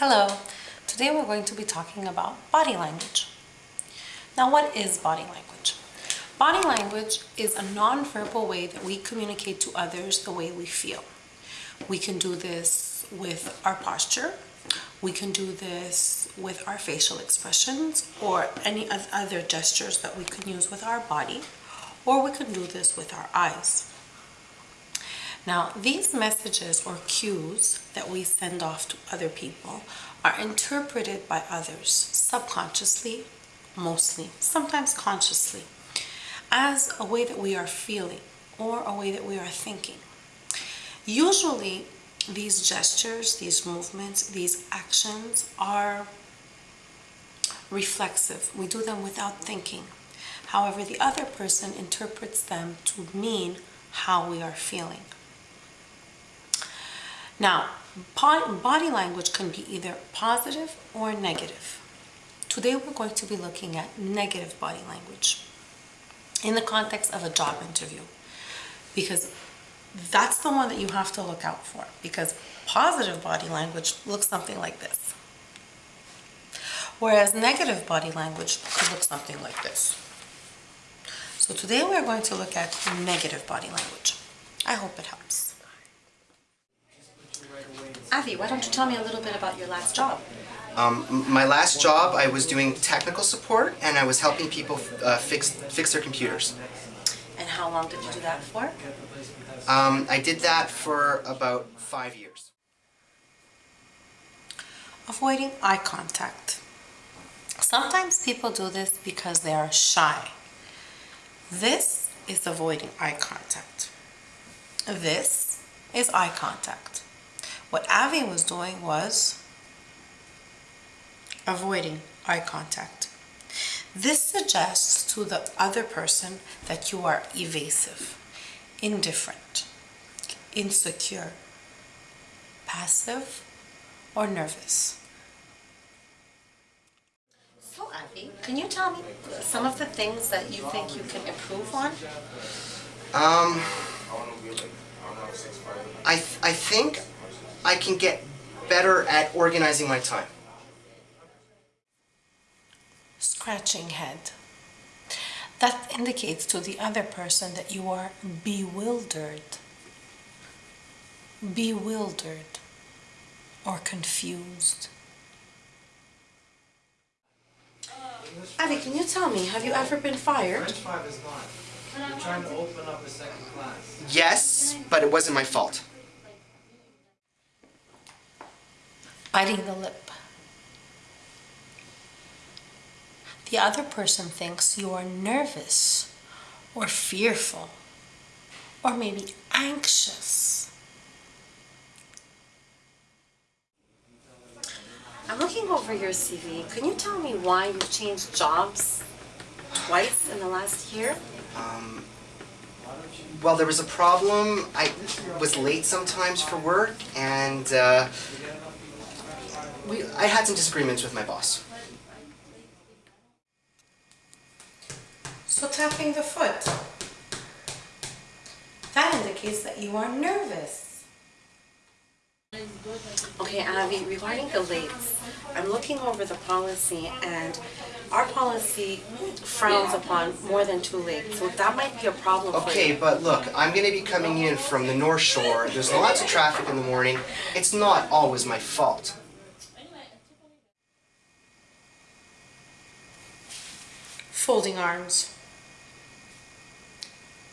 Hello, today we're going to be talking about body language. Now what is body language? Body language is a non-verbal way that we communicate to others the way we feel. We can do this with our posture, we can do this with our facial expressions or any other gestures that we can use with our body, or we can do this with our eyes. Now, these messages or cues that we send off to other people are interpreted by others subconsciously, mostly, sometimes consciously, as a way that we are feeling or a way that we are thinking. Usually, these gestures, these movements, these actions are reflexive. We do them without thinking. However, the other person interprets them to mean how we are feeling. Now, body language can be either positive or negative. Today we're going to be looking at negative body language in the context of a job interview because that's the one that you have to look out for because positive body language looks something like this. Whereas negative body language could look something like this. So today we're going to look at negative body language. I hope it helps. Avi, why don't you tell me a little bit about your last job? Um, my last job, I was doing technical support and I was helping people uh, fix fix their computers. And how long did you do that for? Um, I did that for about five years. Avoiding eye contact. Sometimes people do this because they are shy. This is avoiding eye contact. This is eye contact. What Avi was doing was avoiding eye contact. This suggests to the other person that you are evasive, indifferent, insecure, passive, or nervous. So Avi, can you tell me some of the things that you think you can improve on? Um, I, th I think I can get better at organizing my time. Scratching head. That indicates to the other person that you are bewildered. Bewildered or confused. Abby, can you tell me, have you ever been fired? French 5 is gone. We're trying to open up a second class. Yes, but it wasn't my fault. Biting the lip. The other person thinks you are nervous or fearful or maybe anxious. I'm looking over your CV. Can you tell me why you've changed jobs twice in the last year? Um, well, there was a problem. I was late sometimes for work, and uh, we, I had some disagreements with my boss. So tapping the foot, that indicates that you are nervous. Okay, Avi, regarding the lates, I'm looking over the policy and our policy frowns upon more than two lates, so that might be a problem Okay, but look, I'm going to be coming in from the North Shore. There's lots of traffic in the morning. It's not always my fault. Folding arms.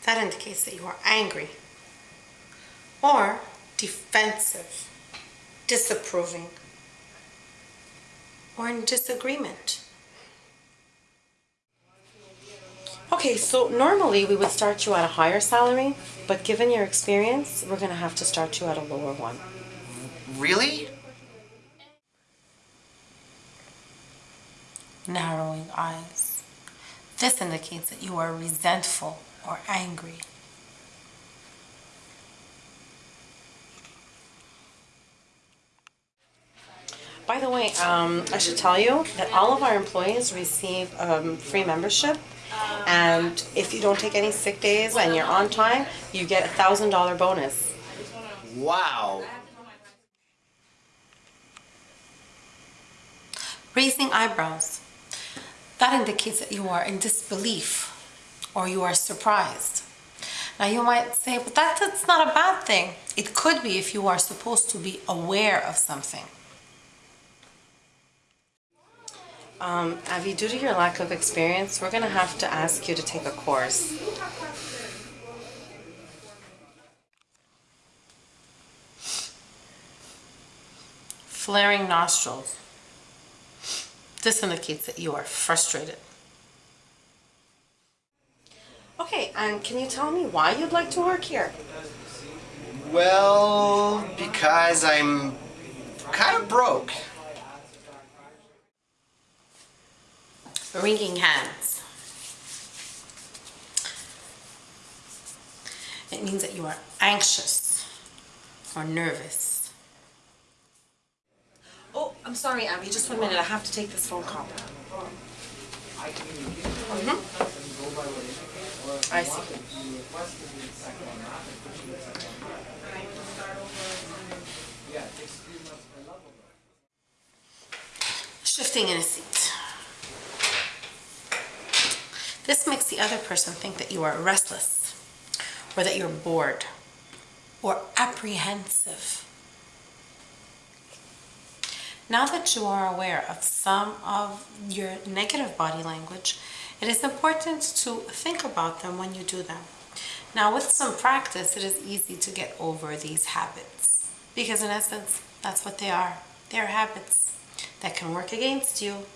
That indicates that you are angry or defensive, disapproving, or in disagreement. Okay, so normally we would start you at a higher salary, but given your experience, we're going to have to start you at a lower one. Really? Narrowing eyes. This indicates that you are resentful or angry. By the way, um, I should tell you that all of our employees receive um, free membership and if you don't take any sick days and you're on time, you get a thousand dollar bonus. Wow. Raising eyebrows. That indicates that you are in disbelief or you are surprised. Now you might say, but that, that's not a bad thing. It could be if you are supposed to be aware of something. Um, Avi, due to your lack of experience, we're gonna have to ask you to take a course. Flaring nostrils. This indicates that you are frustrated. Okay, and can you tell me why you'd like to work here? Well, because I'm kind of broke. Wringing hands. It means that you are anxious or nervous. I'm sorry, Abby. Just one minute. I have to take this phone call. Mhm. I see. Shifting in a seat. This makes the other person think that you are restless, or that you're bored, or apprehensive. Now that you are aware of some of your negative body language, it is important to think about them when you do them. Now, with some practice, it is easy to get over these habits because, in essence, that's what they are. They are habits that can work against you.